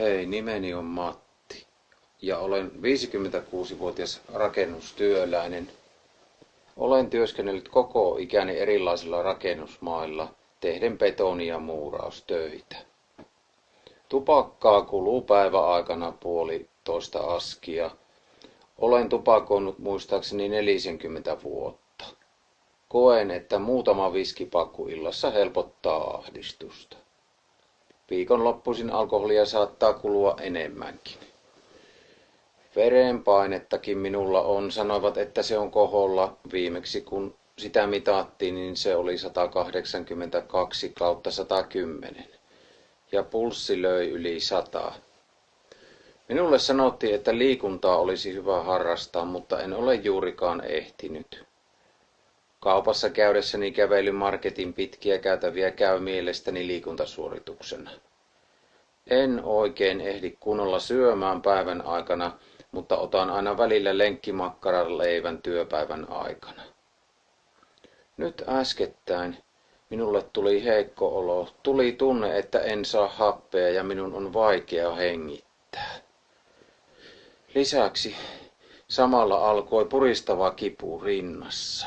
Hei, nimeni on Matti ja olen 56-vuotias rakennustyöläinen. Olen työskennellyt koko ikäni erilaisilla rakennusmailla tehden betoni- ja muuraustöitä. Tupakkaa kuluu päiväaikana puolitoista askia. Olen tupakoinut muistaakseni 40 vuotta. Koen, että muutama viskipakku illassa helpottaa ahdistusta. Viikonloppuisin alkoholia saattaa kulua enemmänkin. Verenpainettakin minulla on. Sanoivat, että se on koholla. Viimeksi kun sitä mitattiin, niin se oli 182 kautta 110. Ja pulssi löi yli 100. Minulle sanottiin, että liikuntaa olisi hyvä harrastaa, mutta en ole juurikaan ehtinyt. Kaupassa käydessäni kävelymarketin pitkiä käytäviä käy mielestäni liikuntasuorituksena. En oikein ehdi kunnolla syömään päivän aikana, mutta otan aina välillä lenkkimakkaran leivän työpäivän aikana. Nyt äskettäin minulle tuli heikko olo, tuli tunne, että en saa happea ja minun on vaikea hengittää. Lisäksi samalla alkoi puristava kipu rinnassa.